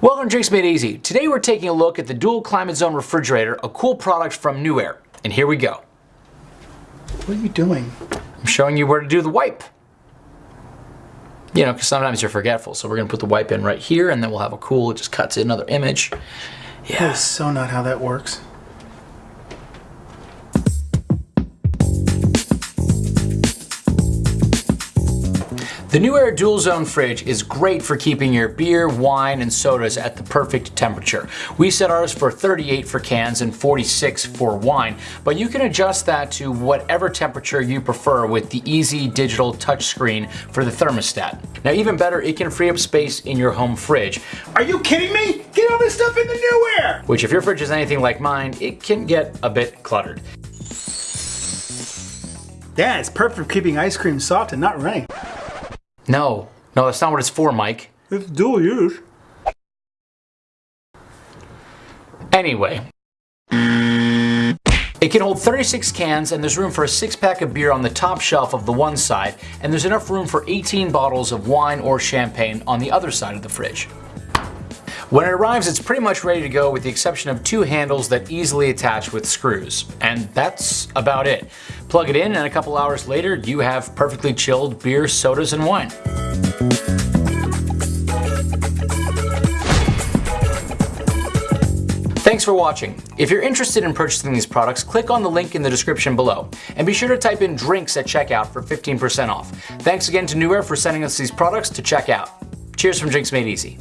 Welcome to Drinks Made Easy. Today we're taking a look at the Dual Climate Zone Refrigerator, a cool product from NewAir. And here we go. What are you doing? I'm showing you where to do the wipe. You know, because sometimes you're forgetful. So we're going to put the wipe in right here and then we'll have a cool, it just cuts in another image. That Yeah. is so not how that works. The NewAir Dual Zone fridge is great for keeping your beer, wine, and sodas at the perfect temperature. We set ours for 38 for cans and 46 for wine, but you can adjust that to whatever temperature you prefer with the easy digital touchscreen for the thermostat. Now even better, it can free up space in your home fridge, Are you kidding me? Get all this stuff in the new air! which if your fridge is anything like mine, it can get a bit cluttered. Yeah, it's perfect for keeping ice cream soft and not running. No, no, that's not what it's for, Mike. It's dual use. Anyway. It can hold 36 cans and there's room for a six pack of beer on the top shelf of the one side and there's enough room for 18 bottles of wine or champagne on the other side of the fridge. When it arrives it's pretty much ready to go with the exception of two handles that easily attach with screws. And that's about it. Plug it in and a couple hours later you have perfectly chilled beer, sodas, and wine. Thanks for watching. If you're interested in purchasing these products, click on the link in the description below. And be sure to type in drinks at checkout for 15% off. Thanks again to NewAir for sending us these products to check out. Cheers from Drinks Made Easy.